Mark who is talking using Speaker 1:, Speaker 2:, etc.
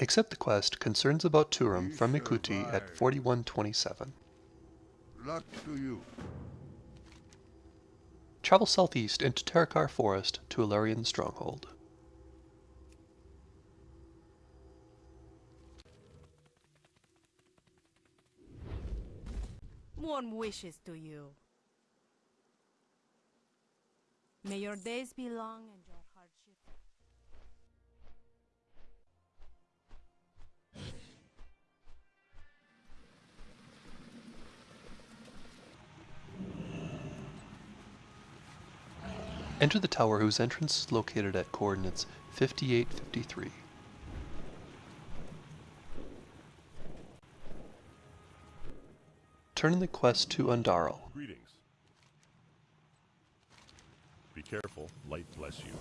Speaker 1: Accept the quest Concerns About Tuurem from Ikuti at 4127.
Speaker 2: Luck to you.
Speaker 1: Travel southeast into Terokkar Forest to Allerian Stronghold.
Speaker 3: Warm wishes to you. May your days be long and your
Speaker 1: Enter the tower whose entrance is located at coordinates 5853. Turn in the quest to Undaral.
Speaker 4: Greetings. Be careful, light bless you.